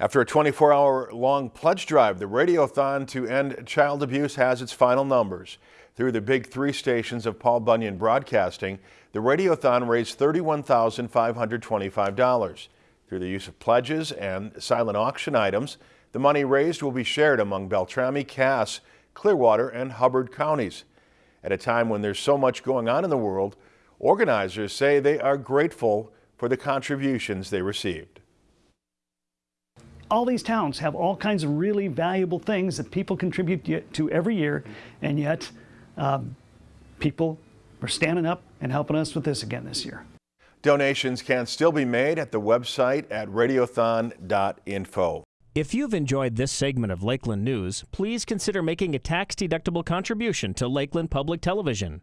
After a 24-hour-long pledge drive, the Radiothon to End Child Abuse has its final numbers. Through the big three stations of Paul Bunyan Broadcasting, the Radiothon raised $31,525. Through the use of pledges and silent auction items, the money raised will be shared among Beltrami, Cass, Clearwater, and Hubbard counties. At a time when there's so much going on in the world, organizers say they are grateful for the contributions they received all these towns have all kinds of really valuable things that people contribute to every year, and yet um, people are standing up and helping us with this again this year. Donations can still be made at the website at radiothon.info. If you've enjoyed this segment of Lakeland News, please consider making a tax-deductible contribution to Lakeland Public Television.